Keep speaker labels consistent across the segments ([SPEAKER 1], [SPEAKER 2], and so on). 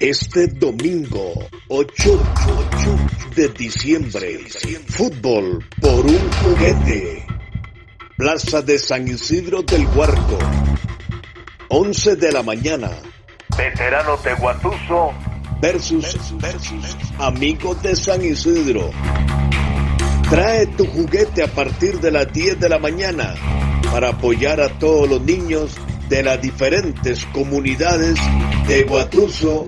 [SPEAKER 1] Este domingo 8 de diciembre, fútbol por un juguete. Plaza de San Isidro del Huarco, 11 de la mañana.
[SPEAKER 2] Veterano de Guatuso
[SPEAKER 1] versus, versus amigos de San Isidro. Trae tu juguete a partir de las 10 de la mañana para apoyar a todos los niños de las diferentes comunidades de Guatuso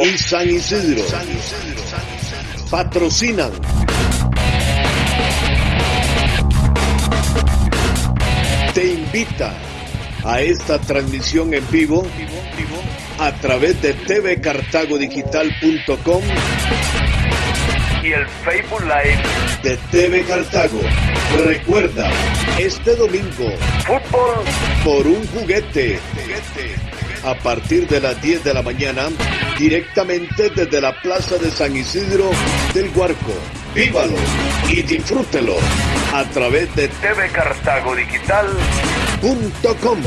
[SPEAKER 1] y San Isidro. Patrocinan. Te invita a esta transmisión en vivo a través de tvcartagodigital.com
[SPEAKER 2] y el Facebook Live
[SPEAKER 1] de TV Cartago. Recuerda, este domingo,
[SPEAKER 2] fútbol
[SPEAKER 1] por un juguete. A partir de las 10 de la mañana, directamente desde la Plaza de San Isidro del Huarco. Vívalo y disfrútelo a través de
[SPEAKER 2] tvcartagodigital.com.